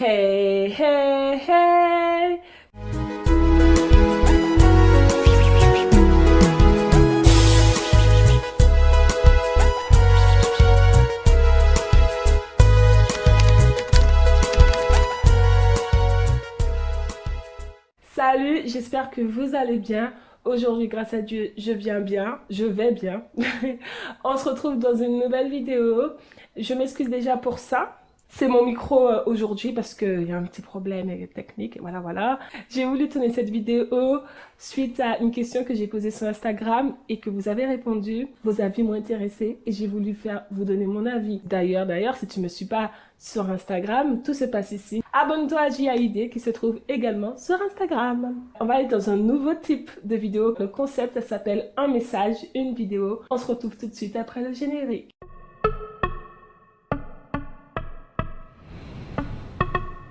Hey, hey, hey Salut, j'espère que vous allez bien. Aujourd'hui, grâce à Dieu, je viens bien, je vais bien. On se retrouve dans une nouvelle vidéo. Je m'excuse déjà pour ça. C'est mon micro euh, aujourd'hui parce qu'il y a un petit problème technique, voilà, voilà. J'ai voulu tourner cette vidéo suite à une question que j'ai posée sur Instagram et que vous avez répondu. Vos avis m'ont intéressé et j'ai voulu faire vous donner mon avis. D'ailleurs, d'ailleurs, si tu me suis pas sur Instagram, tout se passe ici. Abonne-toi à JAID qui se trouve également sur Instagram. On va aller dans un nouveau type de vidéo. Le concept s'appelle un message, une vidéo. On se retrouve tout de suite après le générique.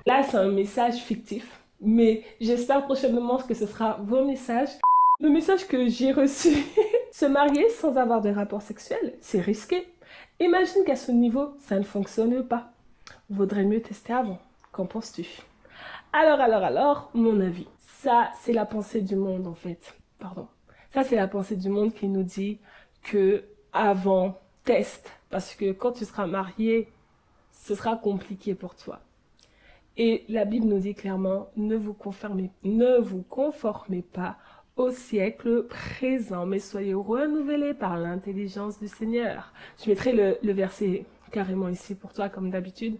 Là, c'est un message fictif, mais j'espère prochainement que ce sera vos messages. Le message que j'ai reçu, se marier sans avoir de rapport sexuel, c'est risqué. Imagine qu'à ce niveau, ça ne fonctionne pas. Vaudrait mieux tester avant. Qu'en penses-tu? Alors, alors, alors, mon avis. Ça, c'est la pensée du monde, en fait. Pardon. Ça, c'est la pensée du monde qui nous dit que avant, teste. Parce que quand tu seras marié, ce sera compliqué pour toi. Et la Bible nous dit clairement, ne vous, conformez, ne vous conformez pas au siècle présent, mais soyez renouvelés par l'intelligence du Seigneur. Je mettrai le, le, verset carrément ici pour toi, comme d'habitude.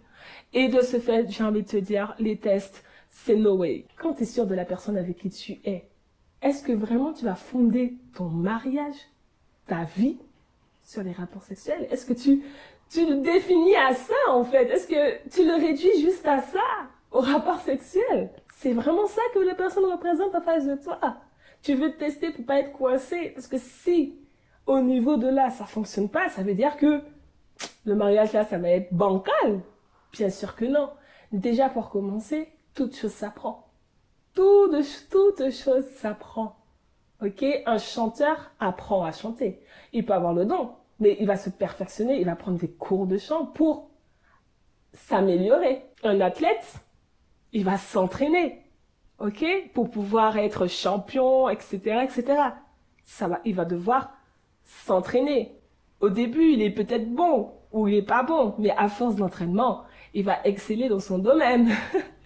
Et de ce fait, j'ai envie de te dire, les tests, c'est no way. Quand tu es sûr de la personne avec qui tu es, est-ce que vraiment tu vas fonder ton mariage, ta vie, sur les rapports sexuels? Est-ce que tu, tu le définis à ça, en fait Est-ce que tu le réduis juste à ça Au rapport sexuel? C'est vraiment ça que la personne représente en face de toi. Tu veux te tester pour pas être coincé. Parce que si, au niveau de là, ça fonctionne pas, ça veut dire que le mariage là, ça va être bancal. Bien sûr que non. Déjà, pour commencer, toute chose s'apprend. Toute, toute chose s'apprend. Ok? Un chanteur apprend à chanter. Il peut avoir le don, mais il va se perfectionner, il va prendre des cours de chant pour s'améliorer. Un athlète, il va s'entraîner, ok, pour pouvoir être champion, etc., etc. Ça va, il va devoir s'entraîner. Au début, il est peut-être bon ou il est pas bon, mais à force d'entraînement, il va exceller dans son domaine.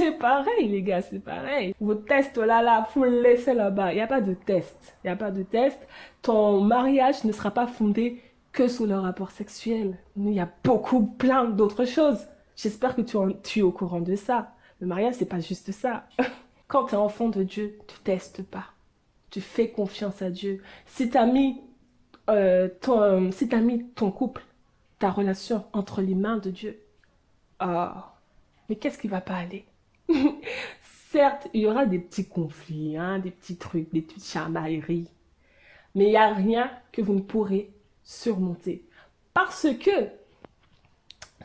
c'est pareil, les gars, c'est pareil. Vos tests, là, là, faut le laisser là-bas. Il n'y a pas de test. Il n'y a pas de test. Ton mariage ne sera pas fondé que sur le rapport sexuel. Il y a beaucoup, plein d'autres choses. J'espère que tu, tu es au courant de ça. Le mariage, c'est pas juste ça. Quand tu es enfant de Dieu, tu testes pas. Tu fais confiance à Dieu. Si tu as mis, euh, ton, si as mis ton couple, ta relation entre les mains de Dieu, ah, mais qu'est-ce qui va pas aller? Certes, il y aura des petits conflits, hein, des petits trucs, des petites chamailleries. Mais il n'y a rien que vous ne pourrez surmonter. Parce que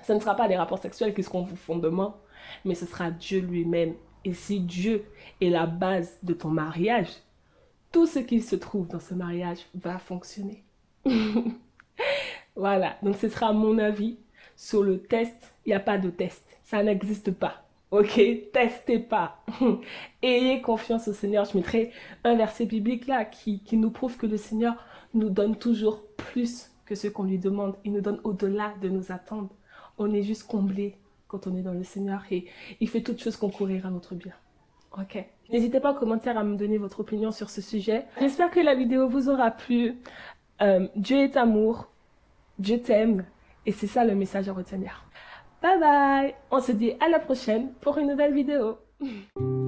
ce ne sera pas les rapports sexuels qui seront vos fondements, mais ce sera Dieu lui-même. Et si Dieu est la base de ton mariage, tout ce qui se trouve dans ce mariage va fonctionner. voilà, donc ce sera mon avis sur le test. Il n'y a pas de test, ça n'existe pas. Ok, testez pas. Ayez confiance au Seigneur. Je mettrai un verset biblique là qui, qui nous prouve que le Seigneur nous donne toujours plus que ce qu'on lui demande. Il nous donne au-delà de nos attentes. On est juste comblé quand on est dans le Seigneur et il fait toutes choses concourir à notre bien. Ok. N'hésitez pas en commentaire à me donner votre opinion sur ce sujet. J'espère que la vidéo vous aura plu. Euh, Dieu est amour. Dieu t'aime. Et c'est ça le message à retenir. Bye bye On se dit à la prochaine pour une nouvelle vidéo.